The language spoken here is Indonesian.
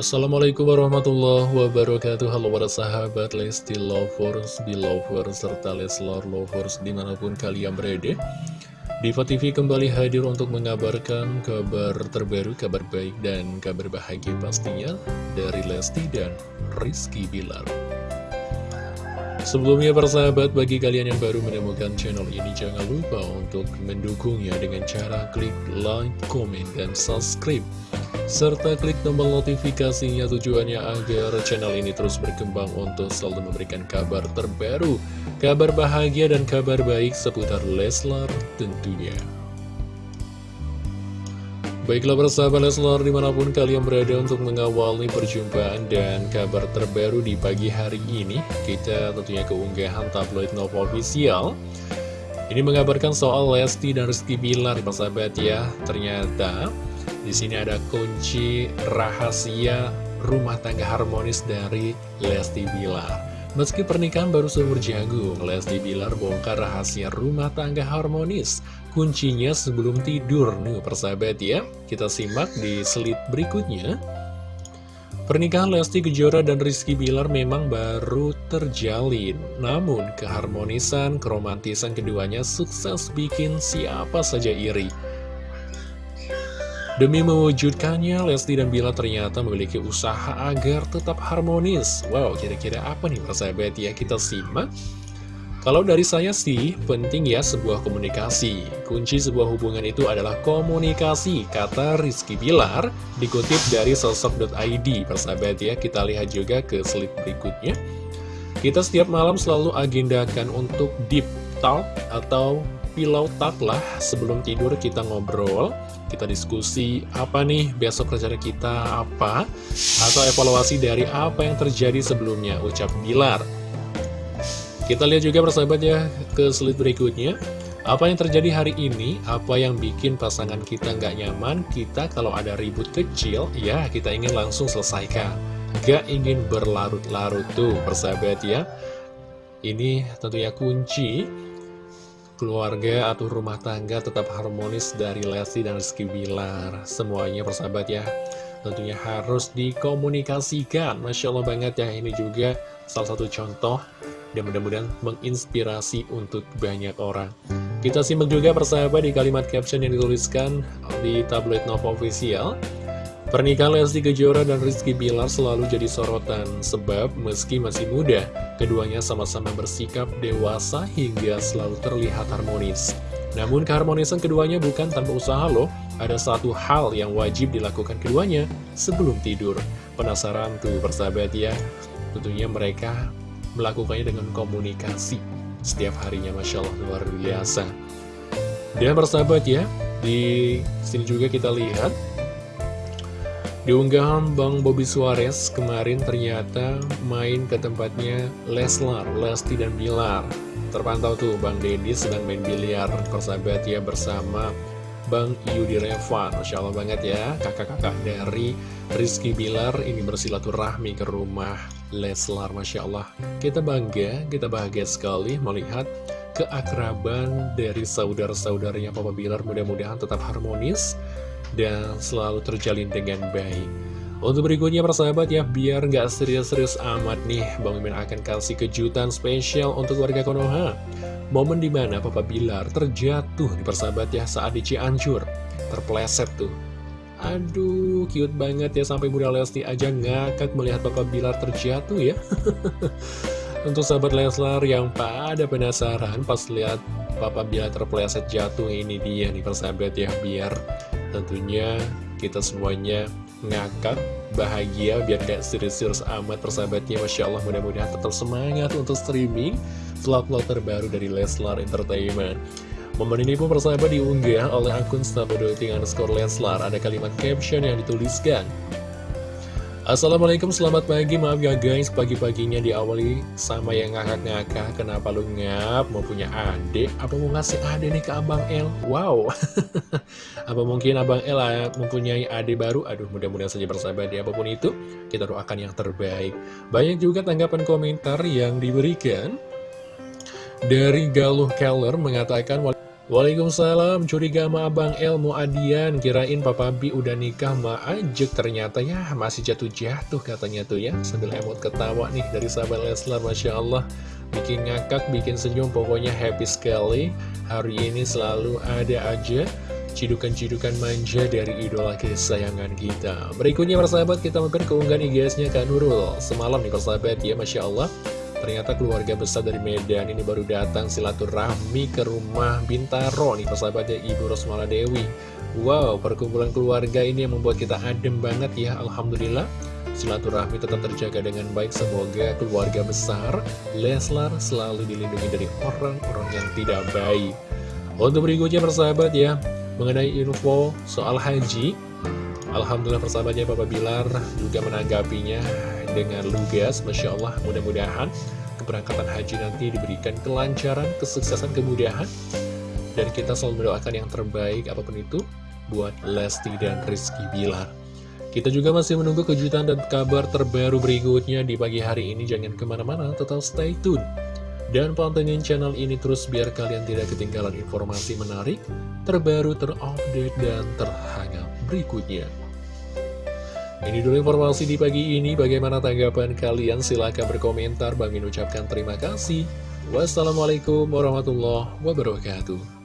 Assalamualaikum warahmatullahi wabarakatuh. Halo para sahabat Lesti Lovers, Belovers, serta Leslar Lovers di mana pun kalian berada. Diva TV kembali hadir untuk mengabarkan kabar terbaru, kabar baik dan kabar bahagia pastinya dari Lesti dan Rizky Bilar. Sebelumnya persahabat, bagi kalian yang baru menemukan channel ini jangan lupa untuk mendukungnya dengan cara klik like, komen, dan subscribe serta klik tombol notifikasinya tujuannya agar channel ini terus berkembang untuk selalu memberikan kabar terbaru, kabar bahagia dan kabar baik seputar Leslar tentunya. Baiklah persahabat Leslar di mana pun kalian berada untuk mengawali perjumpaan dan kabar terbaru di pagi hari ini Kita tentunya keunggahan tabloid Nova Official Ini mengabarkan soal Lesti dan Rizky Bilar persahabat ya Ternyata di sini ada kunci rahasia rumah tangga harmonis dari Lesti Bilar. Meski pernikahan baru seumur jagung, Lesti Bilar bongkar rahasia rumah tangga harmonis. Kuncinya sebelum tidur, nih persahabat ya. Kita simak di slide berikutnya. Pernikahan Lesti Kejora dan Rizky Bilar memang baru terjalin. Namun, keharmonisan, keromantisan keduanya sukses bikin siapa saja iri. Demi mewujudkannya, Lesti dan Bila ternyata memiliki usaha agar tetap harmonis. Wow, kira-kira apa nih persahabat ya? Kita simak. Kalau dari saya sih, penting ya sebuah komunikasi. Kunci sebuah hubungan itu adalah komunikasi, kata Rizky Bilar, dikutip dari sosok.id. Persahabat ya, kita lihat juga ke slide berikutnya. Kita setiap malam selalu agendakan untuk deep talk atau pillow talk lah sebelum tidur kita ngobrol kita diskusi apa nih besok rencana kita apa atau evaluasi dari apa yang terjadi sebelumnya ucap Bilar. Kita lihat juga persahabat ya ke slide berikutnya. Apa yang terjadi hari ini apa yang bikin pasangan kita nggak nyaman kita kalau ada ribut kecil ya kita ingin langsung selesaikan. Gak ingin berlarut-larut tuh persahabat ya. Ini tentunya kunci keluarga atau rumah tangga tetap harmonis dari Lesti dan Rizky Bilar. Semuanya persahabat ya, tentunya harus dikomunikasikan. Masya Allah banget ya, ini juga salah satu contoh dan mudah-mudahan menginspirasi untuk banyak orang. Kita simak juga persahabat di kalimat caption yang dituliskan di tablet Nova Official. Pernikahan Lesti Kejora dan Rizky Bilar selalu jadi sorotan sebab meski masih muda, keduanya sama-sama bersikap dewasa hingga selalu terlihat harmonis. Namun keharmonisan keduanya bukan tanpa usaha loh, ada satu hal yang wajib dilakukan keduanya sebelum tidur. Penasaran tuh persahabat ya? Tentunya mereka melakukannya dengan komunikasi setiap harinya Masya Allah luar biasa. Dan persahabat ya, di sini juga kita lihat di unggahan Bang Bobby Suarez kemarin ternyata main ke tempatnya Leslar, Lesti dan Bilar. Terpantau tuh Bang Deddy sedang main biliar persahabat ya bersama Bang Yudi Revan. Masya Allah banget ya kakak-kakak dari Rizky Bilar ini bersilaturahmi ke rumah Leslar. Masya Allah kita bangga, kita bahagia sekali melihat keakraban dari saudara-saudaranya Papa Bilar mudah-mudahan tetap harmonis dan selalu terjalin dengan baik. Untuk berikutnya persahabat ya, biar nggak serius-serius amat nih, Bang Mimin akan kasih kejutan spesial untuk warga Konoha. Momen di mana Papa Bilar terjatuh di persahabat ya saat di Cianjur, terpleset tuh. Aduh, cute banget ya sampai Bunda Lesti aja ngakak melihat Papa Bilar terjatuh ya. Untuk sahabat Leslar yang pada penasaran pas lihat Papa Bilar terpleset jatuh ini dia nih persahabat ya biar Tentunya kita semuanya ngakak, bahagia, biar gak serius-serius amat persahabatnya. Masya Allah mudah-mudahan tetap semangat untuk streaming vlog-vlog terbaru dari Leslar Entertainment. Momen ini pun persahabat diunggah oleh akun Stabodoting underscore Leslar. Ada kalimat caption yang dituliskan. Assalamualaikum selamat pagi. Maaf ya guys pagi-paginya diawali sama yang ngakak-ngakak. Kenapa lu ngap? Mau punya adik? Apa mau ngasih adik nih ke Abang El? Wow. Apa mungkin Abang El mempunyai adik baru? Aduh mudah-mudahan saja bersahabat ya apa pun itu. Kita doakan yang terbaik. Banyak juga tanggapan komentar yang diberikan dari Galuh Keller mengatakan Waalaikumsalam, curiga sama Abang El Muadian, kirain Papa Bi udah nikah ma ajek, ternyata ya masih jatuh-jatuh katanya tuh ya, sambil emot ketawa nih dari sahabat Leslar, Masya Allah, bikin ngakak, bikin senyum, pokoknya happy sekali, hari ini selalu ada aja cidukan-cidukan manja dari idola kesayangan kita. Berikutnya persahabat kita mampir keunggahan IG-nya Kak Nurul, semalam nih persahabat ya, Masya Allah, Ternyata keluarga besar dari Medan ini baru datang silaturahmi ke rumah Bintaro nih persahabatnya Ibu Rosmala Dewi. Wow, perkumpulan keluarga ini yang membuat kita adem banget ya, Alhamdulillah. Silaturahmi tetap terjaga dengan baik, semoga keluarga besar Leslar selalu dilindungi dari orang-orang yang tidak baik. Untuk berikutnya persahabat ya, mengenai info soal haji, Alhamdulillah persahabatnya Papa Bilar juga menanggapinya dengan lugas, Masya Allah. Mudah-mudahan keberangkatan haji nanti diberikan kelancaran, kesuksesan, kemudahan. Dan kita selalu mendoakan yang terbaik apa pun itu buat Lesti dan Rizky Bilar. Kita juga masih menunggu kejutan dan kabar terbaru berikutnya di pagi hari ini. Jangan ke mana-mana tetap stay tune. Dan pantengin channel ini terus biar kalian tidak ketinggalan informasi menarik, terbaru, terupdate, dan terhangat berikutnya. Ini dulu informasi di pagi ini, bagaimana tanggapan kalian? Silahkan berkomentar, Bang Min ucapkan terima kasih. Wassalamualaikum warahmatullahi wabarakatuh.